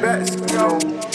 best, yo.